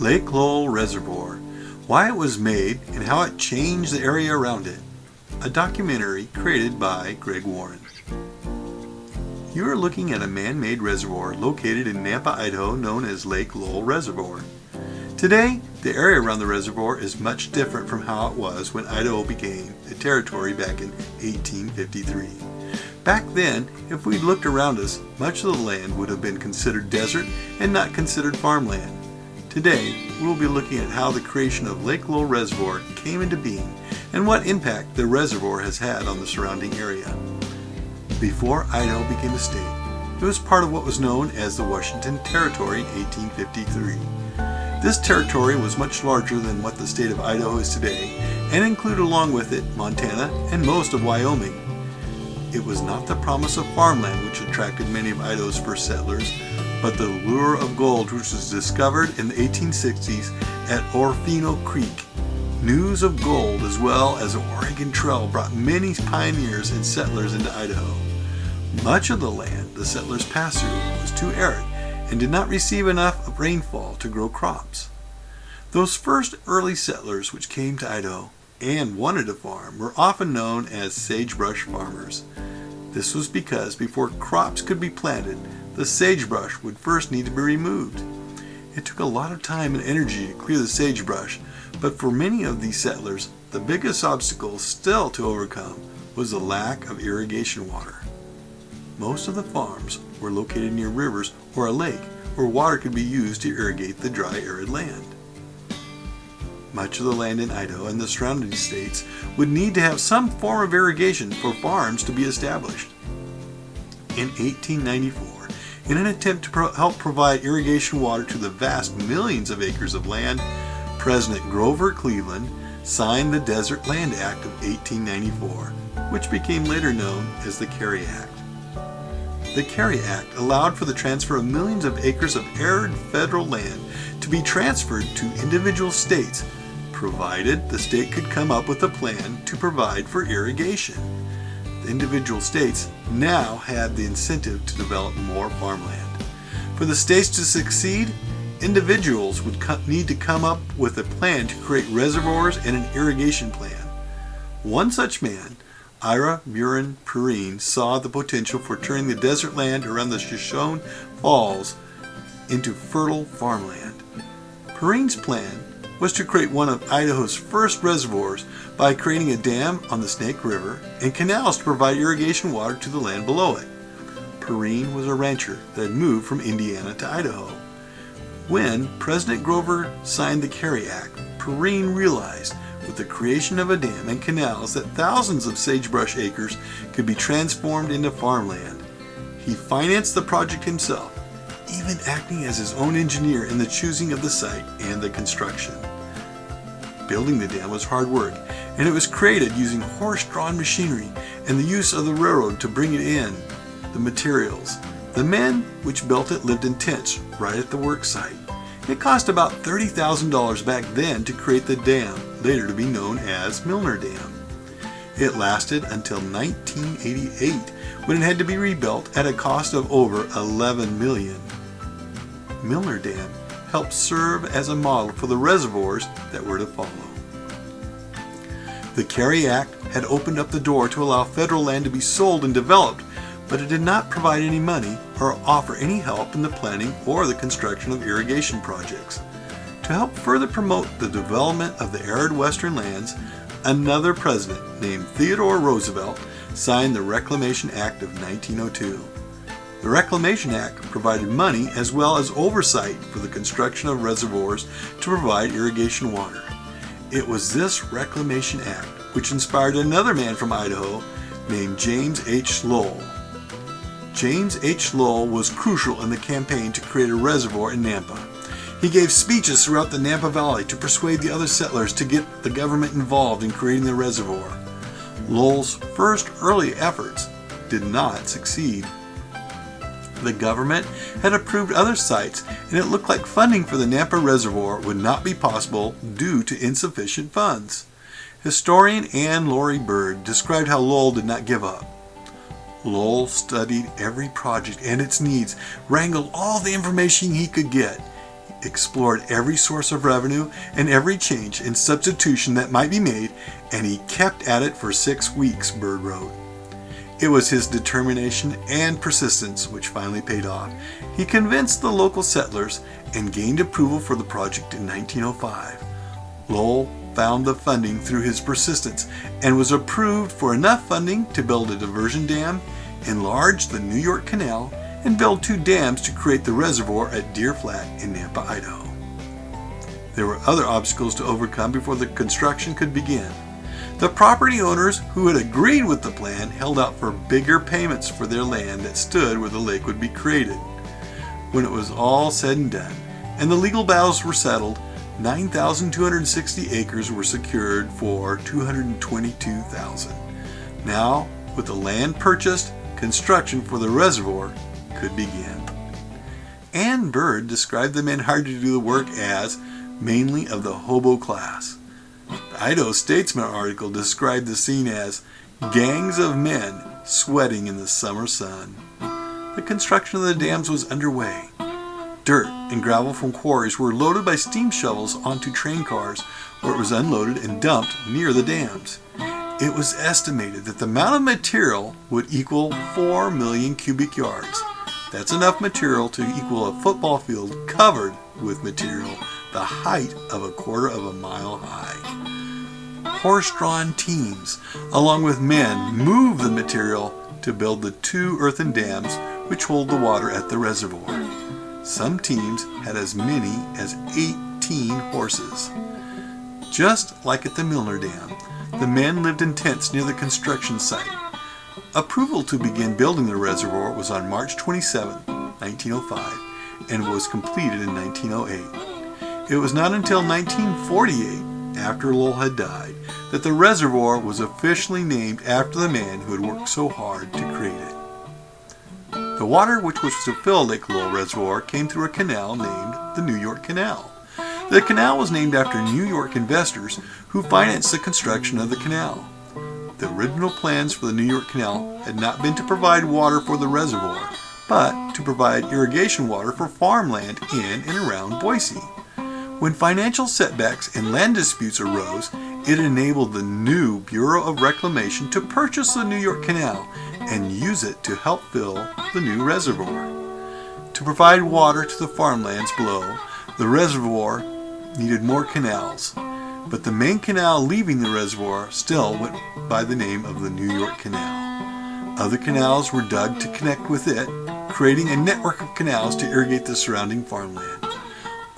Lake Lowell Reservoir, why it was made and how it changed the area around it. A documentary created by Greg Warren. You are looking at a man-made reservoir located in Nampa, Idaho known as Lake Lowell Reservoir. Today, the area around the reservoir is much different from how it was when Idaho became a territory back in 1853. Back then, if we looked around us, much of the land would have been considered desert and not considered farmland. Today, we will be looking at how the creation of Lake Lowell Reservoir came into being and what impact the reservoir has had on the surrounding area. Before Idaho became a state, it was part of what was known as the Washington Territory in 1853. This territory was much larger than what the state of Idaho is today and included along with it Montana and most of Wyoming. It was not the promise of farmland which attracted many of Idaho's first settlers, but the lure of gold which was discovered in the 1860s at Orofino Creek. News of gold as well as the Oregon Trail brought many pioneers and settlers into Idaho. Much of the land the settlers passed through was too arid and did not receive enough of rainfall to grow crops. Those first early settlers which came to Idaho and wanted a farm were often known as sagebrush farmers. This was because before crops could be planted, the sagebrush would first need to be removed. It took a lot of time and energy to clear the sagebrush, but for many of these settlers, the biggest obstacle still to overcome was the lack of irrigation water. Most of the farms were located near rivers or a lake where water could be used to irrigate the dry arid land. Much of the land in Idaho and the surrounding states would need to have some form of irrigation for farms to be established. In 1894, in an attempt to pro help provide irrigation water to the vast millions of acres of land, President Grover Cleveland signed the Desert Land Act of 1894, which became later known as the Carey Act. The Carey Act allowed for the transfer of millions of acres of arid federal land to be transferred to individual states provided the state could come up with a plan to provide for irrigation. Individual states now had the incentive to develop more farmland. For the states to succeed, individuals would need to come up with a plan to create reservoirs and an irrigation plan. One such man, Ira Buren Perrine, saw the potential for turning the desert land around the Shoshone Falls into fertile farmland. Perrine's plan was to create one of Idaho's first reservoirs by creating a dam on the Snake River and canals to provide irrigation water to the land below it. Perrine was a rancher that had moved from Indiana to Idaho. When President Grover signed the Carey Act, Perrine realized with the creation of a dam and canals that thousands of sagebrush acres could be transformed into farmland. He financed the project himself even acting as his own engineer in the choosing of the site and the construction. Building the dam was hard work, and it was created using horse-drawn machinery and the use of the railroad to bring it in, the materials. The men which built it lived in tents right at the work site. It cost about $30,000 back then to create the dam, later to be known as Milner Dam. It lasted until 1988 when it had to be rebuilt at a cost of over 11 million. Milner Dam helped serve as a model for the reservoirs that were to follow. The Carey Act had opened up the door to allow federal land to be sold and developed, but it did not provide any money or offer any help in the planning or the construction of irrigation projects. To help further promote the development of the arid western lands, another president named Theodore Roosevelt signed the Reclamation Act of 1902. The Reclamation Act provided money as well as oversight for the construction of reservoirs to provide irrigation water. It was this Reclamation Act which inspired another man from Idaho named James H. Lowell. James H. Lowell was crucial in the campaign to create a reservoir in Nampa. He gave speeches throughout the Nampa Valley to persuade the other settlers to get the government involved in creating the reservoir. Lowell's first early efforts did not succeed. The government had approved other sites and it looked like funding for the Nampa Reservoir would not be possible due to insufficient funds. Historian Anne Laurie Bird described how Lowell did not give up. Lowell studied every project and its needs, wrangled all the information he could get. explored every source of revenue and every change and substitution that might be made, and he kept at it for six weeks, Bird wrote. It was his determination and persistence which finally paid off. He convinced the local settlers and gained approval for the project in 1905. Lowell found the funding through his persistence and was approved for enough funding to build a diversion dam, enlarge the New York Canal, and build two dams to create the reservoir at Deer Flat in Nampa, Idaho. There were other obstacles to overcome before the construction could begin. The property owners who had agreed with the plan held out for bigger payments for their land that stood where the lake would be created. When it was all said and done, and the legal battles were settled, 9,260 acres were secured for 222,000. Now, with the land purchased, construction for the reservoir could begin. Ann Bird described the men hired to do the work as mainly of the hobo class. The Idaho Statesman article described the scene as gangs of men sweating in the summer sun. The construction of the dams was underway. Dirt and gravel from quarries were loaded by steam shovels onto train cars where it was unloaded and dumped near the dams. It was estimated that the amount of material would equal 4 million cubic yards. That's enough material to equal a football field covered with material the height of a quarter of a mile high. Horse-drawn teams, along with men, move the material to build the two earthen dams which hold the water at the reservoir. Some teams had as many as 18 horses. Just like at the Milner Dam, the men lived in tents near the construction site. Approval to begin building the reservoir was on March 27, 1905, and was completed in 1908. It was not until 1948, after Lowell had died, that the reservoir was officially named after the man who had worked so hard to create it. The water which was to fill Lake Lowell Reservoir came through a canal named the New York Canal. The canal was named after New York investors who financed the construction of the canal. The original plans for the New York Canal had not been to provide water for the reservoir, but to provide irrigation water for farmland in and around Boise. When financial setbacks and land disputes arose, it enabled the new Bureau of Reclamation to purchase the New York Canal and use it to help fill the new reservoir. To provide water to the farmlands below, the reservoir needed more canals, but the main canal leaving the reservoir still went by the name of the New York Canal. Other canals were dug to connect with it, creating a network of canals to irrigate the surrounding farmland.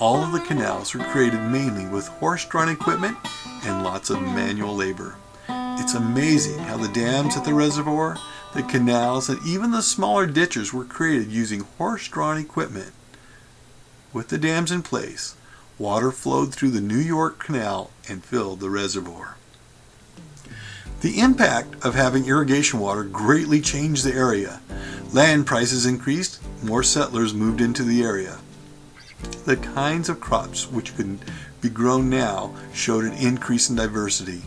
All of the canals were created mainly with horse-drawn equipment and lots of manual labor. It's amazing how the dams at the reservoir, the canals, and even the smaller ditches were created using horse-drawn equipment. With the dams in place, water flowed through the New York Canal and filled the reservoir. The impact of having irrigation water greatly changed the area. Land prices increased, more settlers moved into the area. The kinds of crops which could be grown now showed an increase in diversity.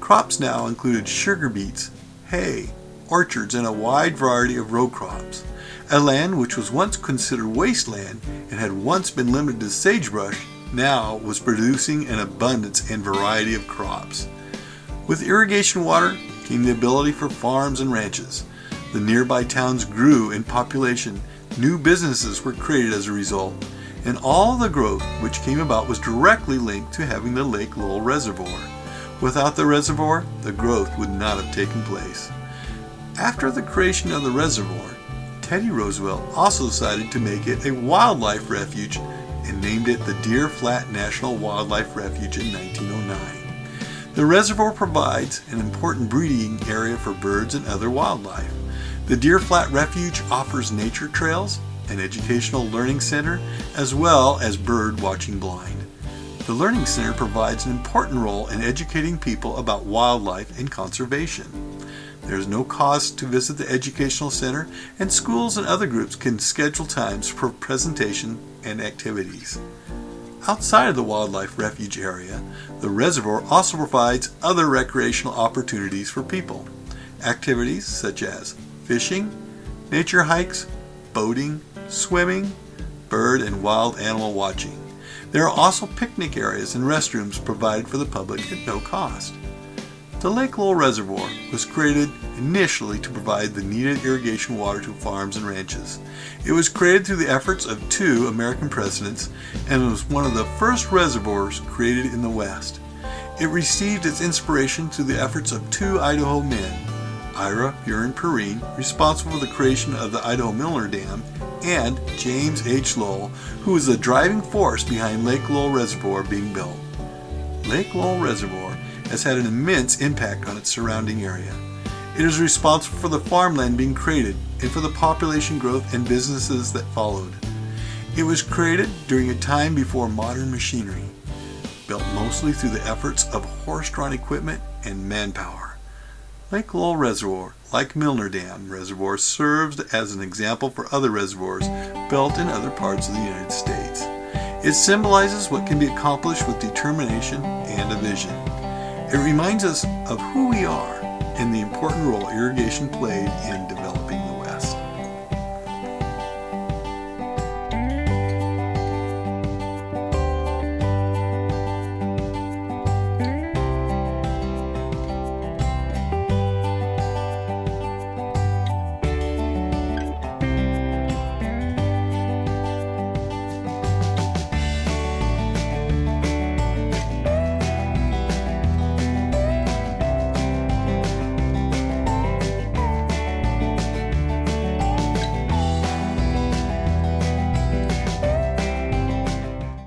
Crops now included sugar beets, hay, orchards, and a wide variety of row crops. A land which was once considered wasteland and had once been limited to sagebrush now was producing an abundance and variety of crops. With irrigation water came the ability for farms and ranches. The nearby towns grew in population, new businesses were created as a result, and all the growth which came about was directly linked to having the Lake Lowell Reservoir. Without the reservoir, the growth would not have taken place. After the creation of the reservoir, Teddy Roosevelt also decided to make it a wildlife refuge and named it the Deer Flat National Wildlife Refuge in 1909. The reservoir provides an important breeding area for birds and other wildlife. The Deer Flat Refuge offers nature trails, an educational learning center, as well as bird watching blind. The Learning Center provides an important role in educating people about wildlife and conservation. There is no cost to visit the Educational Center, and schools and other groups can schedule times for presentation and activities. Outside of the wildlife refuge area, the reservoir also provides other recreational opportunities for people. Activities such as fishing, nature hikes, boating, swimming, bird and wild animal watching. There are also picnic areas and restrooms provided for the public at no cost. The Lake Lowell Reservoir was created initially to provide the needed irrigation water to farms and ranches. It was created through the efforts of two American presidents and was one of the first reservoirs created in the West. It received its inspiration through the efforts of two Idaho men, Ira Buren Perrine, responsible for the creation of the Idaho Milner Dam, and James H. Lowell, who was the driving force behind Lake Lowell Reservoir being built. Lake Lowell Reservoir has had an immense impact on its surrounding area. It is responsible for the farmland being created and for the population growth and businesses that followed. It was created during a time before modern machinery, built mostly through the efforts of horse-drawn equipment and manpower. Lake Lowell Reservoir, like Milner Dam Reservoir, serves as an example for other reservoirs built in other parts of the United States. It symbolizes what can be accomplished with determination and a vision. It reminds us of who we are and the important role irrigation played in